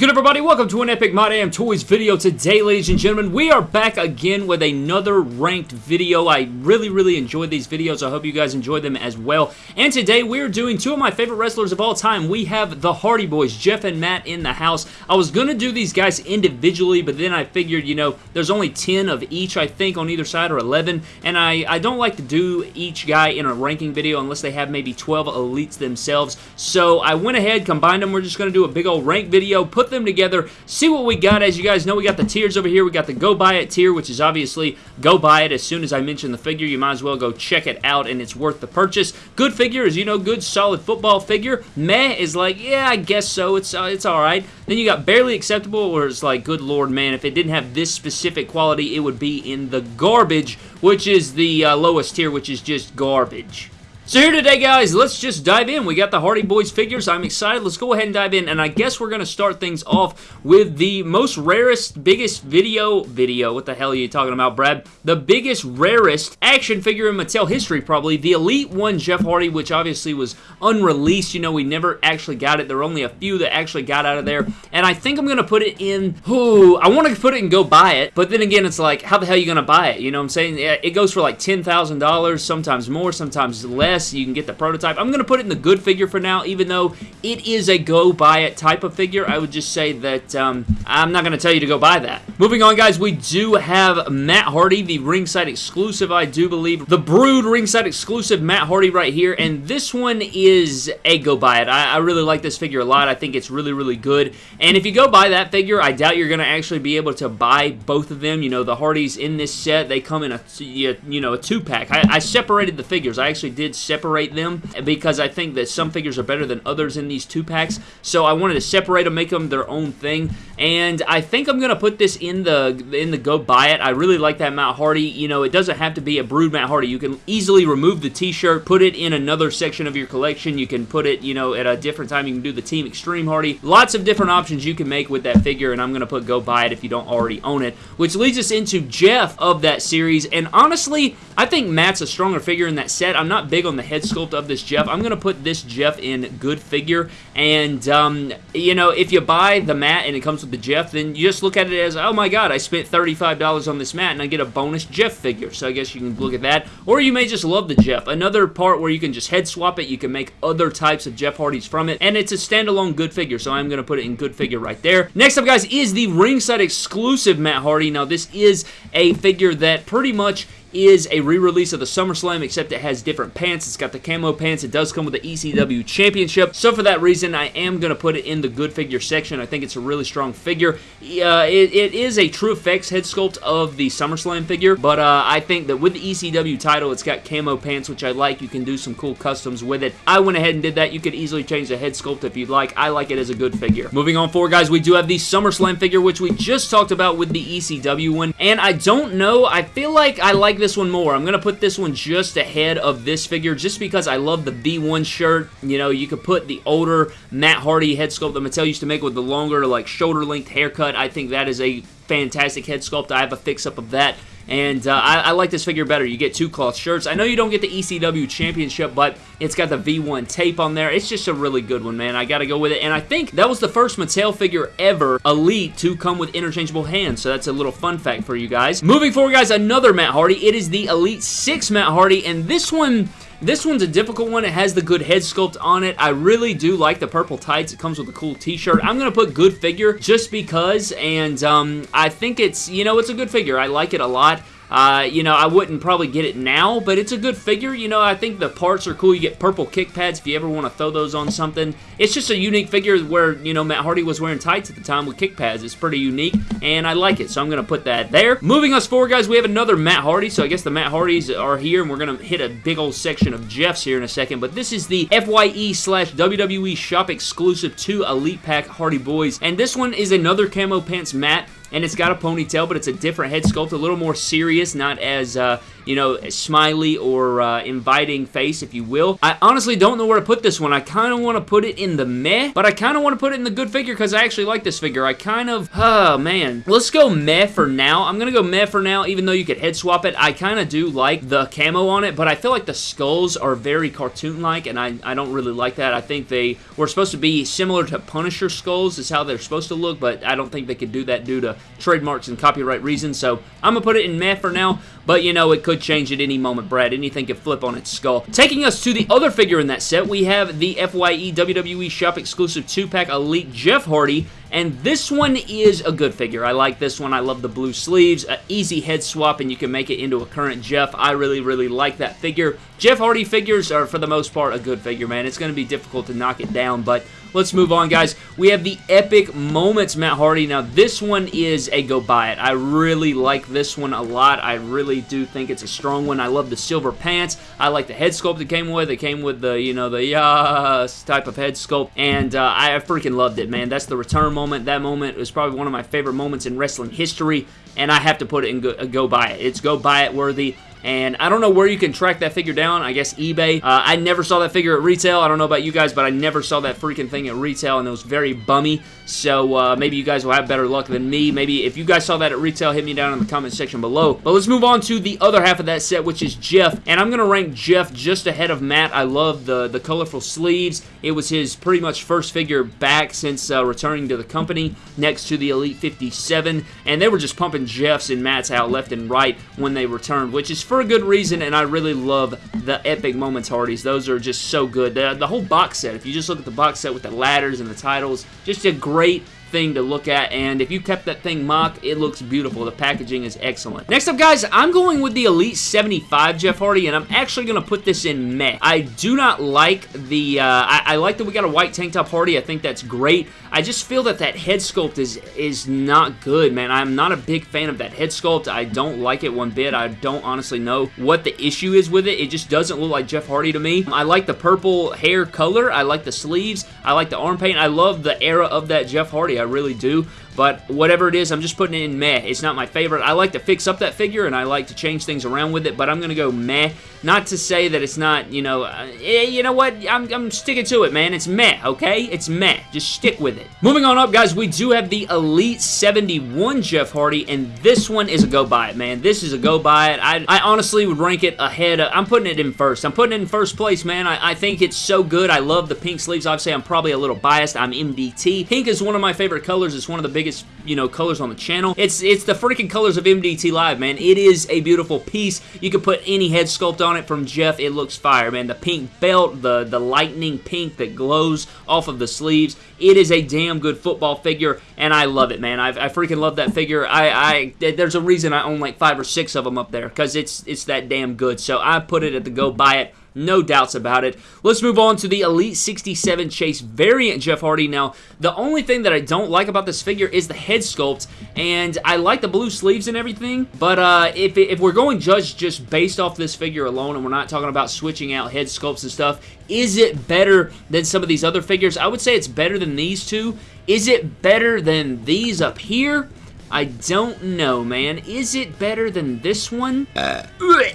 good everybody? Welcome to an Epic My Damn Toys video. Today, ladies and gentlemen, we are back again with another ranked video. I really, really enjoyed these videos. I hope you guys enjoyed them as well. And today, we're doing two of my favorite wrestlers of all time. We have the Hardy Boys, Jeff and Matt in the house. I was going to do these guys individually, but then I figured, you know, there's only 10 of each, I think, on either side, or 11. And I, I don't like to do each guy in a ranking video unless they have maybe 12 elites themselves. So I went ahead, combined them. We're just going to do a big old rank video, put them together, see what we got. As you guys know, we got the tiers over here. We got the Go Buy It tier, which is obviously go buy it as soon as I mention the figure. You might as well go check it out, and it's worth the purchase. Good figure is, you know, good, solid football figure. Meh is like, yeah, I guess so. It's, uh, it's all right. Then you got barely acceptable, where it's like, good lord, man, if it didn't have this specific quality, it would be in the garbage, which is the uh, lowest tier, which is just garbage. So here today, guys, let's just dive in. We got the Hardy Boys figures. I'm excited. Let's go ahead and dive in, and I guess we're going to start things off with the most rarest, biggest video, video, what the hell are you talking about, Brad? The biggest, rarest action figure in Mattel history, probably. The Elite One Jeff Hardy, which obviously was unreleased. You know, we never actually got it. There were only a few that actually got out of there, and I think I'm going to put it in, ooh, I want to put it and go buy it, but then again, it's like, how the hell are you going to buy it? You know what I'm saying? It goes for like $10,000, sometimes more, sometimes less you can get the prototype. I'm going to put it in the good figure for now, even though it is a go buy it type of figure. I would just say that um, I'm not going to tell you to go buy that. Moving on, guys, we do have Matt Hardy, the ringside exclusive, I do believe. The Brood ringside exclusive Matt Hardy right here, and this one is a go buy it. I, I really like this figure a lot. I think it's really, really good. And if you go buy that figure, I doubt you're going to actually be able to buy both of them. You know, the Hardys in this set, they come in a, you know, a two-pack. I, I separated the figures. I actually did separate them because I think that some figures are better than others in these two packs. So I wanted to separate them, make them their own thing. And I think I'm going to put this in the in the go buy it. I really like that Matt Hardy. You know, it doesn't have to be a Brood Matt Hardy. You can easily remove the t-shirt, put it in another section of your collection. You can put it, you know, at a different time. You can do the Team Extreme Hardy. Lots of different options you can make with that figure, and I'm going to put go buy it if you don't already own it. Which leads us into Jeff of that series. And honestly, I think Matt's a stronger figure in that set. I'm not big on the head sculpt of this Jeff. I'm going to put this Jeff in good figure. And, um, you know, if you buy the mat and it comes with the Jeff, then you just look at it as, oh my god, I spent $35 on this mat and I get a bonus Jeff figure. So I guess you can look at that. Or you may just love the Jeff. Another part where you can just head swap it. You can make other types of Jeff Hardys from it. And it's a standalone good figure. So I'm going to put it in good figure right there. Next up, guys, is the ringside exclusive Matt Hardy. Now, this is a figure that pretty much is a re-release of the SummerSlam, except it has different pants. It's got the camo pants. It does come with the ECW Championship. So for that reason, I am going to put it in the good figure section. I think it's a really strong figure. Uh, it, it is a TrueFX head sculpt of the SummerSlam figure, but uh, I think that with the ECW title, it's got camo pants, which I like. You can do some cool customs with it. I went ahead and did that. You could easily change the head sculpt if you'd like. I like it as a good figure. Moving on forward, guys, we do have the SummerSlam figure, which we just talked about with the ECW one, and I don't know. I feel like I like this one more. I'm going to put this one just ahead of this figure just because I love the V1 shirt. You know, you could put the older Matt Hardy head sculpt that Mattel used to make with the longer, like, shoulder-length haircut. I think that is a fantastic head sculpt. I have a fix-up of that. And uh, I, I, like this figure better. You get two cloth shirts. I know you don't get the ECW Championship, but it's got the V1 tape on there. It's just a really good one, man. I got to go with it. And I think that was the first Mattel figure ever, Elite, to come with interchangeable hands. So that's a little fun fact for you guys. Moving forward, guys, another Matt Hardy. It is the Elite 6 Matt Hardy, and this one... This one's a difficult one. It has the good head sculpt on it. I really do like the purple tights. It comes with a cool t-shirt. I'm going to put good figure just because, and um, I think it's, you know, it's a good figure. I like it a lot. Uh, you know, I wouldn't probably get it now, but it's a good figure. You know, I think the parts are cool. You get purple kick pads if you ever want to throw those on something. It's just a unique figure where, you know, Matt Hardy was wearing tights at the time with kick pads. It's pretty unique, and I like it, so I'm going to put that there. Moving us forward, guys, we have another Matt Hardy, so I guess the Matt Hardys are here, and we're going to hit a big old section of Jeff's here in a second, but this is the FYE slash WWE Shop exclusive to Elite Pack Hardy Boys, and this one is another camo pants Matt and it's got a ponytail, but it's a different head sculpt, a little more serious, not as, uh, you know, smiley or uh, inviting face, if you will. I honestly don't know where to put this one. I kind of want to put it in the meh, but I kind of want to put it in the good figure because I actually like this figure. I kind of, oh man. Let's go meh for now. I'm going to go meh for now, even though you could head swap it. I kind of do like the camo on it, but I feel like the skulls are very cartoon-like, and I, I don't really like that. I think they were supposed to be similar to Punisher skulls is how they're supposed to look, but I don't think they could do that due to trademarks and copyright reasons, so I'm going to put it in meh for now, but you know, it could change at any moment, Brad. Anything could flip on its skull. Taking us to the other figure in that set, we have the FYE WWE Shop exclusive 2-pack Elite Jeff Hardy, and this one is a good figure. I like this one. I love the blue sleeves. An easy head swap, and you can make it into a current Jeff. I really, really like that figure. Jeff Hardy figures are, for the most part, a good figure, man. It's going to be difficult to knock it down, but let's move on, guys. We have the Epic Moments Matt Hardy. Now, this one is a go buy it. I really like this one a lot. I really do think it's a strong one. I love the silver pants. I like the head sculpt it came with. It came with the, you know, the yes type of head sculpt, and uh, I freaking loved it, man. That's the return moment. That moment was probably one of my favorite moments in wrestling history, and I have to put it in go, go buy it. It's go buy it worthy. And I don't know where you can track that figure down. I guess eBay. Uh, I never saw that figure at retail. I don't know about you guys, but I never saw that freaking thing at retail, and it was very bummy. So uh, maybe you guys will have better luck than me. Maybe if you guys saw that at retail, hit me down in the comment section below. But let's move on to the other half of that set, which is Jeff. And I'm going to rank Jeff just ahead of Matt. I love the, the colorful sleeves. It was his pretty much first figure back since uh, returning to the company next to the Elite 57. And they were just pumping Jeffs and Matt's out left and right when they returned, which is for a good reason. And I really love the Epic Moments Hardys. Those are just so good. The, the whole box set, if you just look at the box set with the ladders and the titles, just a great great thing to look at, and if you kept that thing mock, it looks beautiful. The packaging is excellent. Next up, guys, I'm going with the Elite 75 Jeff Hardy, and I'm actually going to put this in meh. I do not like the, uh, I, I, like that we got a white tank top Hardy. I think that's great. I just feel that that head sculpt is, is not good, man. I'm not a big fan of that head sculpt. I don't like it one bit. I don't honestly know what the issue is with it. It just doesn't look like Jeff Hardy to me. I like the purple hair color. I like the sleeves. I like the arm paint. I love the era of that Jeff Hardy. I really do. But whatever it is, I'm just putting it in meh. It's not my favorite. I like to fix up that figure, and I like to change things around with it, but I'm going to go meh. Not to say that it's not, you know, uh, eh, you know what? I'm, I'm sticking to it, man. It's meh, okay? It's meh. Just stick with it. Moving on up, guys, we do have the Elite 71 Jeff Hardy, and this one is a go buy it, man. This is a go buy it. I, I honestly would rank it ahead. Of, I'm putting it in first. I'm putting it in first place, man. I, I think it's so good. I love the pink sleeves. Obviously, I'm probably a little biased. I'm MDT. Pink is one of my favorite colors. It's one of the biggest, you know, colors on the channel. It's it's the freaking colors of MDT Live, man. It is a beautiful piece. You can put any head sculpt on it from Jeff. It looks fire, man. The pink belt, the, the lightning pink that glows off of the sleeves. It is a damn good football figure, and I love it, man. I, I freaking love that figure. I, I There's a reason I own like five or six of them up there, because it's, it's that damn good. So I put it at the go buy it. No doubts about it. Let's move on to the Elite 67 Chase variant Jeff Hardy. Now, the only thing that I don't like about this figure is the head sculpt, and I like the blue sleeves and everything, but uh, if, if we're going judge just based off this figure alone, and we're not talking about switching out head sculpts and stuff, is it better than some of these other figures? I would say it's better than these two. Is it better than these up here? I don't know, man. Is it better than this one? Uh.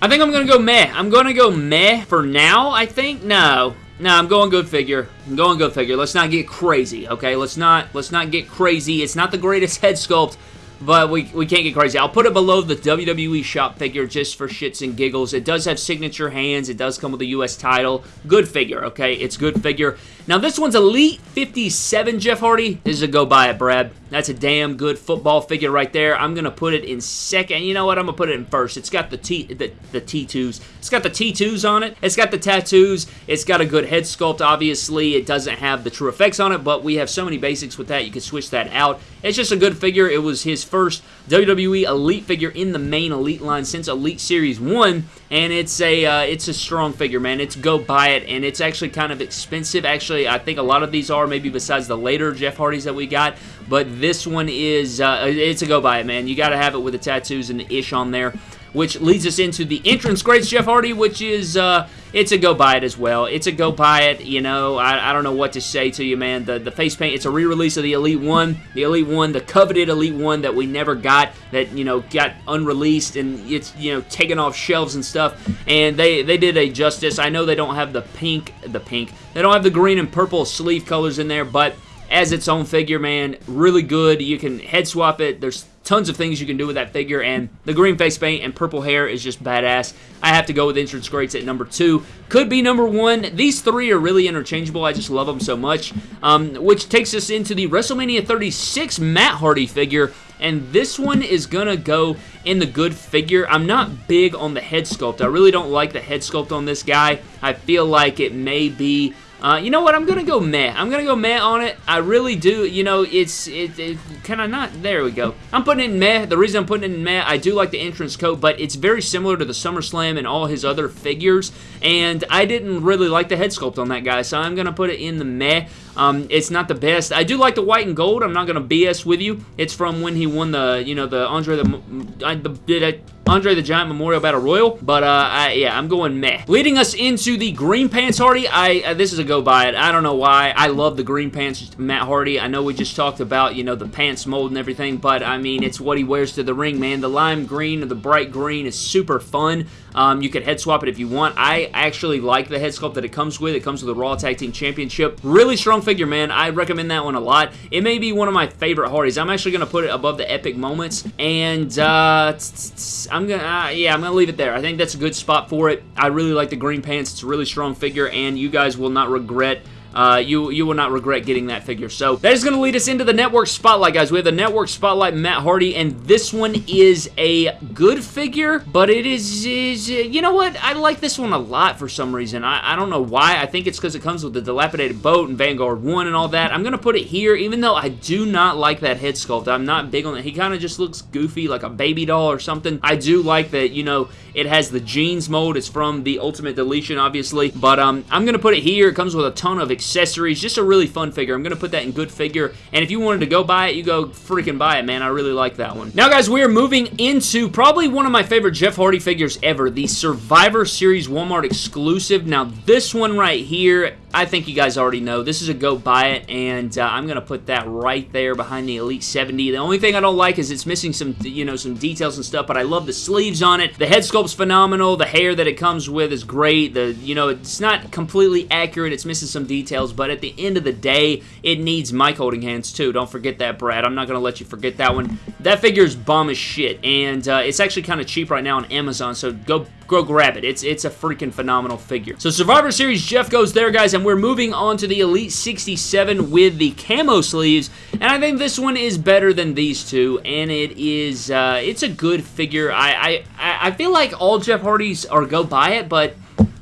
I think I'm gonna go meh. I'm gonna go meh for now, I think. No. No, I'm going good figure. I'm going good figure. Let's not get crazy, okay? Let's not let's not get crazy. It's not the greatest head sculpt, but we, we can't get crazy. I'll put it below the WWE shop figure just for shits and giggles. It does have signature hands. It does come with a U.S. title. Good figure, okay? It's good figure. Now, this one's Elite 57 Jeff Hardy. This is a go buy it, Brad. That's a damn good football figure right there. I'm going to put it in second. You know what? I'm going to put it in first. It's got the, T, the, the T2s. It's got the T2s on it. It's got the tattoos. It's got a good head sculpt, obviously. It doesn't have the TrueFX on it, but we have so many basics with that. You can switch that out. It's just a good figure. It was his first WWE Elite figure in the main Elite line since Elite Series 1, and it's a uh, it's a strong figure, man. It's go buy it, and it's actually kind of expensive. Actually, I think a lot of these are, maybe besides the later Jeff Hardys that we got, but this one is, uh, it's a go by it, man. You got to have it with the tattoos and the ish on there which leads us into the entrance greats Jeff Hardy, which is, uh, it's a go buy it as well. It's a go buy it, you know, I, I don't know what to say to you, man. The, the face paint, it's a re-release of the Elite 1, the Elite 1, the coveted Elite 1 that we never got, that, you know, got unreleased and it's, you know, taken off shelves and stuff, and they, they did a justice. I know they don't have the pink, the pink, they don't have the green and purple sleeve colors in there, but as its own figure, man, really good. You can head swap it. There's tons of things you can do with that figure, and the green face paint and purple hair is just badass. I have to go with Entrance Greats at number two. Could be number one. These three are really interchangeable. I just love them so much, um, which takes us into the WrestleMania 36 Matt Hardy figure, and this one is going to go in the good figure. I'm not big on the head sculpt. I really don't like the head sculpt on this guy. I feel like it may be uh, you know what? I'm to go meh. I'm to go meh on it. I really do. You know, it's it, it kind of not. There we go. I'm putting in meh. The reason I'm putting in meh, I do like the entrance coat, but it's very similar to the SummerSlam and all his other figures, and I didn't really like the head sculpt on that guy, so I'm to put it in the meh. Um, it's not the best. I do like the white and gold. I'm not going to BS with you. It's from when he won the, you know, the Andre the, I, the Andre the Giant Memorial Battle Royal, but uh, I, yeah, I'm going meh. Leading us into the Green Pants Hardy, I uh, this is a go buy it. I don't know why. I love the Green Pants Matt Hardy. I know we just talked about, you know, the pants mold and everything, but I mean, it's what he wears to the ring, man. The lime green or the bright green is super fun. Um, you could head swap it if you want. I actually like the head sculpt that it comes with. It comes with a Raw Tag Team Championship. Really strong figure, man. I recommend that one a lot. It may be one of my favorite Hardys. I'm actually going to put it above the Epic Moments, and uh, I'm going to, uh, yeah, I'm to leave it there. I think that's a good spot for it. I really like the green pants. It's a really strong figure, and you guys will not regret uh, you, you will not regret getting that figure. So that is going to lead us into the Network Spotlight, guys. We have the Network Spotlight Matt Hardy, and this one is a good figure, but it is, is you know what? I like this one a lot for some reason. I, I don't know why. I think it's because it comes with the dilapidated boat and Vanguard 1 and all that. I'm going to put it here, even though I do not like that head sculpt. I'm not big on it. He kind of just looks goofy, like a baby doll or something. I do like that, you know, it has the jeans mold. It's from the Ultimate Deletion, obviously, but um, I'm going to put it here. It comes with a ton of accessories. Just a really fun figure. I'm going to put that in good figure. And if you wanted to go buy it, you go freaking buy it, man. I really like that one. Now, guys, we are moving into probably one of my favorite Jeff Hardy figures ever. The Survivor Series Walmart exclusive. Now, this one right here, I think you guys already know. This is a go buy it, and uh, I'm going to put that right there behind the Elite 70. The only thing I don't like is it's missing some, you know, some details and stuff, but I love the sleeves on it. The head sculpt's phenomenal. The hair that it comes with is great. The, you know, it's not completely accurate. It's missing some details, but at the end of the day, it needs mic holding hands too. Don't forget that, Brad. I'm not going to let you forget that one. That figure is bomb as shit, and uh, it's actually kind of cheap right now on Amazon, so go go grab it. It's it's a freaking phenomenal figure. So Survivor Series Jeff goes there, guys, and we're moving on to the Elite 67 with the camo sleeves, and I think this one is better than these two, and it is uh, it's a good figure. I, I I feel like all Jeff Hardys are go buy it, but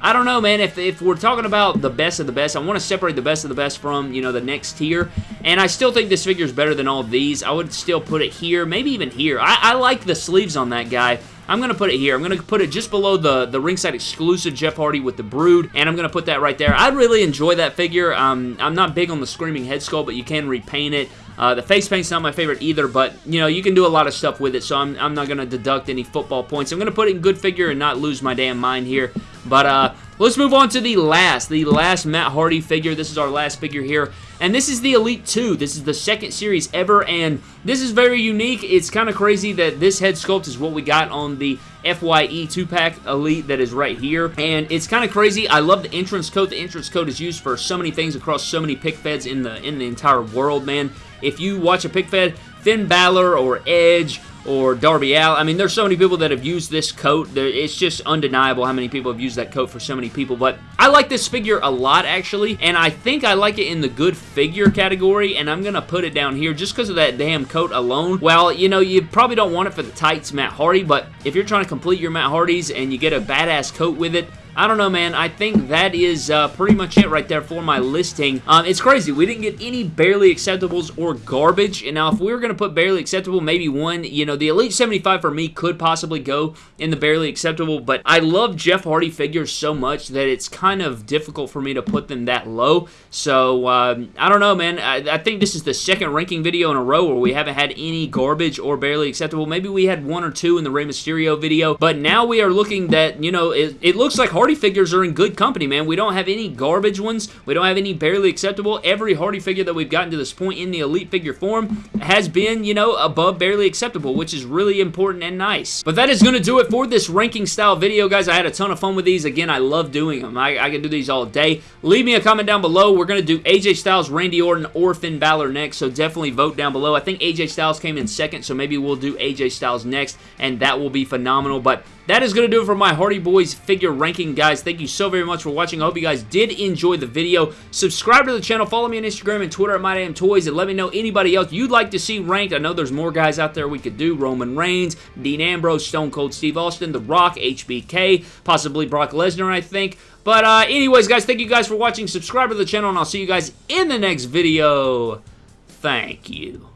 I don't know, man. If, if we're talking about the best of the best, I want to separate the best of the best from, you know, the next tier. And I still think this figure is better than all these. I would still put it here, maybe even here. I, I like the sleeves on that guy. I'm going to put it here. I'm going to put it just below the, the ringside exclusive Jeff Hardy with the Brood, and I'm going to put that right there. I really enjoy that figure. Um, I'm not big on the Screaming Head Sculpt, but you can repaint it. Uh, the face paint's not my favorite either, but, you know, you can do a lot of stuff with it, so I'm, I'm not going to deduct any football points. I'm going to put it in good figure and not lose my damn mind here. But, uh, Let's move on to the last, the last Matt Hardy figure. This is our last figure here, and this is the Elite 2. This is the second series ever, and this is very unique. It's kind of crazy that this head sculpt is what we got on the FYE 2-pack Elite that is right here, and it's kind of crazy. I love the entrance coat. The entrance coat is used for so many things across so many pic feds in the, in the entire world, man. If you watch a pic fed, Finn Balor or Edge or Darby Allin. I mean, there's so many people that have used this coat. It's just undeniable how many people have used that coat for so many people. But I like this figure a lot, actually. And I think I like it in the good figure category. And I'm going to put it down here just because of that damn coat alone. Well, you know, you probably don't want it for the tights Matt Hardy. But if you're trying to complete your Matt Hardys and you get a badass coat with it, I don't know, man. I think that is uh, pretty much it right there for my listing. Um, it's crazy. We didn't get any barely acceptables or garbage. And now, if we were going to put barely acceptable, maybe one, you know, the Elite 75 for me could possibly go in the barely acceptable. But I love Jeff Hardy figures so much that it's kind of difficult for me to put them that low. So, um, I don't know, man. I, I think this is the second ranking video in a row where we haven't had any garbage or barely acceptable. Maybe we had one or two in the Rey Mysterio video. But now we are looking that, you know, it, it looks like Hardy Hardy figures are in good company, man. We don't have any garbage ones. We don't have any barely acceptable. Every Hardy figure that we've gotten to this point in the Elite figure form has been, you know, above barely acceptable, which is really important and nice. But that is going to do it for this ranking style video, guys. I had a ton of fun with these. Again, I love doing them. I, I can do these all day. Leave me a comment down below. We're going to do AJ Styles, Randy Orton, or Finn Balor next, so definitely vote down below. I think AJ Styles came in second, so maybe we'll do AJ Styles next, and that will be phenomenal. But that is going to do it for my Hardy Boys figure ranking, guys. Thank you so very much for watching. I hope you guys did enjoy the video. Subscribe to the channel. Follow me on Instagram and Twitter at MyDamnToys, and let me know anybody else you'd like to see ranked. I know there's more guys out there we could do. Roman Reigns, Dean Ambrose, Stone Cold Steve Austin, The Rock, HBK, possibly Brock Lesnar, I think. But uh, anyways, guys, thank you guys for watching. Subscribe to the channel, and I'll see you guys in the next video. Thank you.